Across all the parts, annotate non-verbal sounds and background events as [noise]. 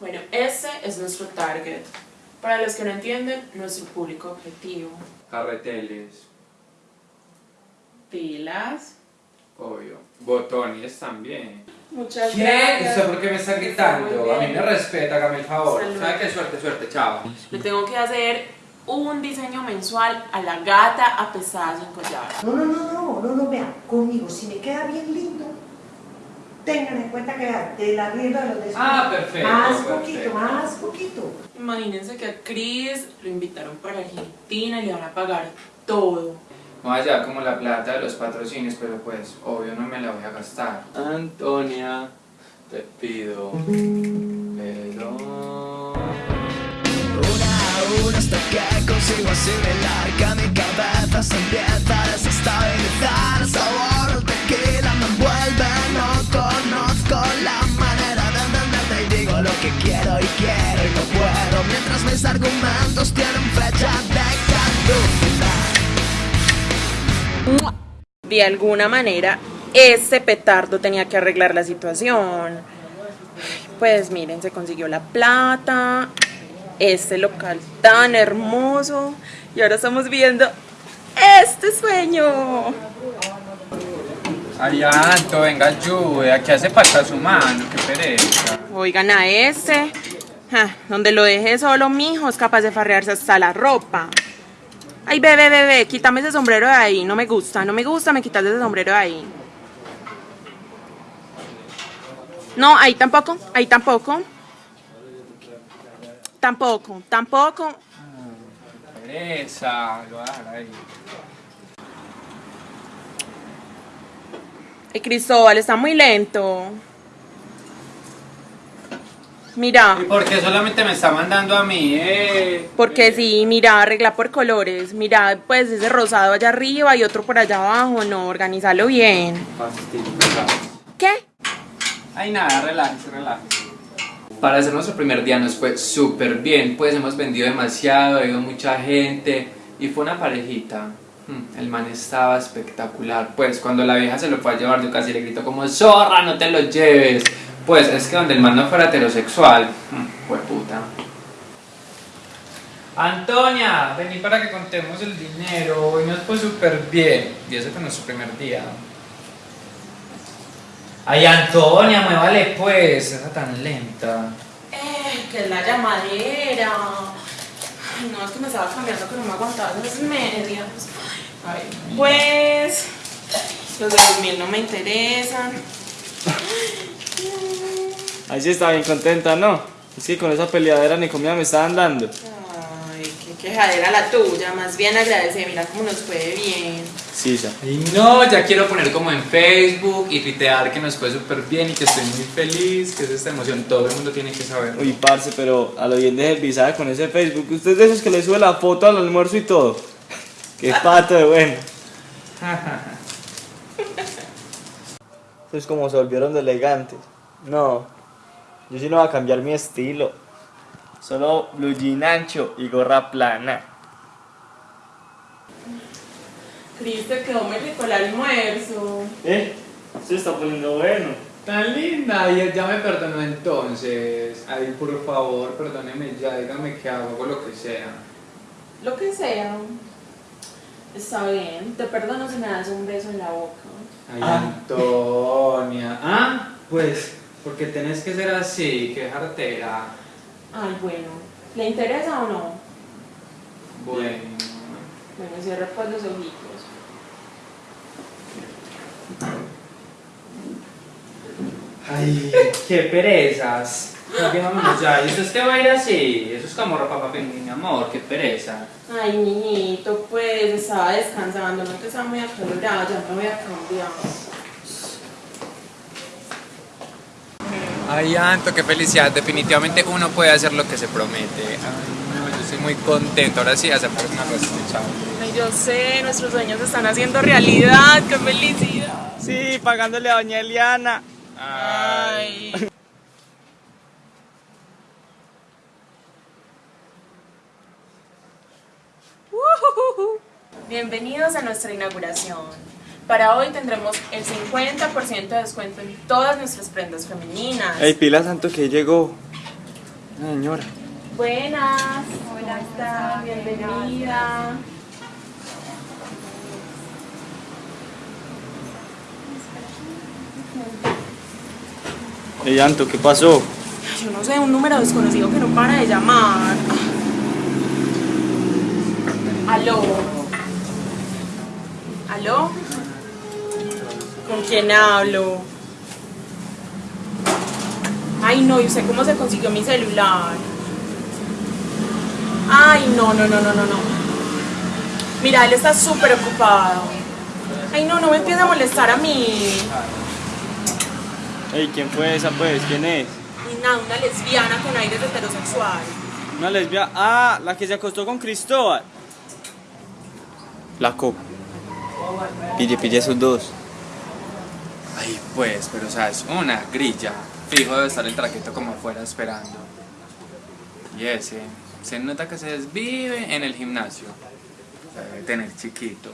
Bueno, ese es nuestro target. Para los que no entienden, nuestro público objetivo. Carreteles, Pilas. obvio. Botones también. Muchas ¿Qué? gracias. ¿Usted por qué me está gritando? A mí me respeta, hágame el favor. Salud. ¿Sabe qué? Suerte, suerte, chao. Le tengo que hacer un diseño mensual a la gata apestada sin collar. No, no, no, no, no, no, vean, conmigo, si me queda bien lindo, tengan en cuenta que de la rienda de los descuentos. Ah, perfecto, Más perfecto. poquito, más poquito. Imagínense que a Chris lo invitaron para Argentina y le van a pagar todo. No allá como la plata de los patrocinios, pero pues, obvio no me la voy a gastar. Antonia, te pido perdón. Una a una hasta que consigo asimilar que mi se empieza a desestabilizar. Sabor del tequila me envuelve, no conozco la manera de entenderte. Y digo lo que quiero y quiero y no puedo. Mientras mis argumentos tienen fecha de caducidad. De alguna manera, ese petardo tenía que arreglar la situación. Pues miren, se consiguió la plata, este local tan hermoso, y ahora estamos viendo este sueño. Ay, Anto, venga, ayude, aquí hace falta su mano, qué pereza. Oigan a ese, ja, donde lo deje solo, mijo, es capaz de farrearse hasta la ropa. Ay, bebé, bebé, quítame ese sombrero de ahí, no me gusta, no me gusta, me quitas ese sombrero de ahí. No, ahí tampoco, ahí tampoco. Tampoco, tampoco. Pereza, lo voy a dejar ahí. El Cristóbal está muy lento. Mira, ¿Y por qué solamente me está mandando a mí, eh? porque sí, mira, arregla por colores. Mira, pues ese rosado allá arriba y otro por allá abajo. No, organizalo bien. ¿Qué? Ay, nada, relájese, relájese. Para hacer nuestro primer día nos fue súper bien, pues hemos vendido demasiado, ha ido mucha gente y fue una parejita. Mm, El man estaba espectacular, pues cuando la vieja se lo fue a llevar yo casi le grito como zorra, no te lo lleves. Pues es que donde el man no fuera heterosexual, mm, fue puta. Antonia, vení para que contemos el dinero, hoy nos fue súper bien. Y ese fue nuestro primer día. Ay, Antonia, muévale pues, esa tan lenta. Eh, que es la llamadera. Ay, no, es que me estaba cambiando que no me aguantaba esas medias. Ay, pues, los de los mil no me interesan. Ahí sí está bien contenta, ¿no? Es que con esa peleadera ni comida me estaban dando. Qué quejadera la tuya. Más bien agradece, mira cómo nos fue bien. Sí, ya. Ay, no, ya quiero poner como en Facebook y tuitear que nos fue súper bien y que estoy muy feliz, que es esta emoción, todo el mundo tiene que saber. Uy, parce, pero a lo bien de visada con ese Facebook. Usted es de esos que le sube la foto al almuerzo y todo. [laughs] Qué pato de bueno. [laughs] Es como se volvieron de elegantes. No, yo sí no voy a cambiar mi estilo. Solo blue jean ancho y gorra plana. Cris, te quedó muy rico el almuerzo. ¿Eh? Se está poniendo bueno. Tan linda, y ya me perdonó entonces. Ay, por favor, perdóneme ya, dígame que hago, hago lo que sea. Lo que sea. Está bien. Te perdono si me das un beso en la boca. Ay, Antonia. Ah, pues, porque tenés que ser así, que jartera. Ay, bueno. ¿Le interesa o no? Bueno. Bueno, cierra pues los ojitos. Ay, qué perezas. Vámonos ya. ¿Y eso es que va a ir así? Eso es como ropa para mi amor, qué pereza. Ay, niñito, pues estaba descansando, no te estaba muy acalorada, ya me voy a cambiar. Ay, Anto, qué felicidad. Definitivamente uno puede hacer lo que se promete. Ay, no, yo estoy muy contento. Ahora sí, a sacar una rosita. Ay, yo sé, nuestros sueños se están haciendo realidad, qué felicidad. Sí, pagándole a doña Eliana. Ay. Bienvenidos a nuestra inauguración. Para hoy tendremos el 50% de descuento en todas nuestras prendas femeninas. Ey, pila santo que llegó. Señora. Buenas. Hola, está? Bienvenida. Ey, Anto, ¿qué pasó? Yo no sé, un número desconocido que no para de llamar. Aló. ¿Aló? ¿Con quién hablo? Ay, no, ¿y usted cómo se consiguió mi celular? Ay, no, no, no, no, no, no. Mira, él está súper ocupado. Ay, no, no me empieza a molestar a mí. Ey, ¿quién fue esa pues? ¿Quién es? Nada, una lesbiana con aires heterosexual. Una lesbiana. Ah, la que se acostó con Cristóbal. La copa. Pille, pille esos dos. Ay, pues, pero o sea, es una grilla. Fijo debe estar el traqueto como afuera esperando. Y ese, se nota que se desvive en el gimnasio. Debe tener chiquito.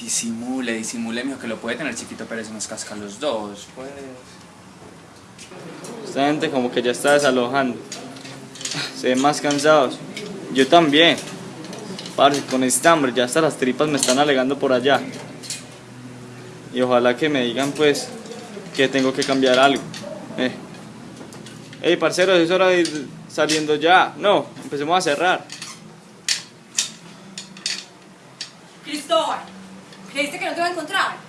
Disimule, disimule, mijo, que lo puede tener chiquito, pero se nos casca los dos, pues. Esta gente como que ya está desalojando. Se ven más cansados. Yo también. Parce, con este hambre ya hasta las tripas me están alegando por allá. Y ojalá que me digan pues que tengo que cambiar algo. Eh. Ey, parceros, es hora de ir saliendo ya. No, empecemos a cerrar. Cristóbal, ¿creíste que no te iba a encontrar?